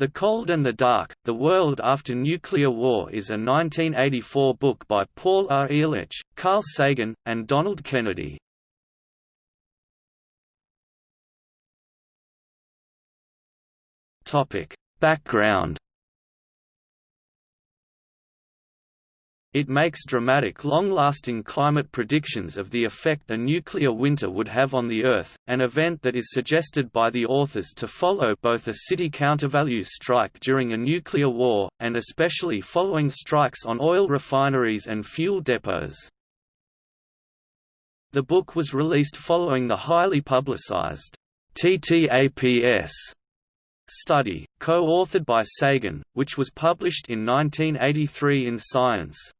The Cold and the Dark, The World After Nuclear War is a 1984 book by Paul R. Ehrlich, Carl Sagan, and Donald Kennedy. Background It makes dramatic long-lasting climate predictions of the effect a nuclear winter would have on the Earth, an event that is suggested by the authors to follow both a city countervalues strike during a nuclear war, and especially following strikes on oil refineries and fuel depots. The book was released following the highly publicized TTAPS study, co-authored by Sagan, which was published in 1983 in Science.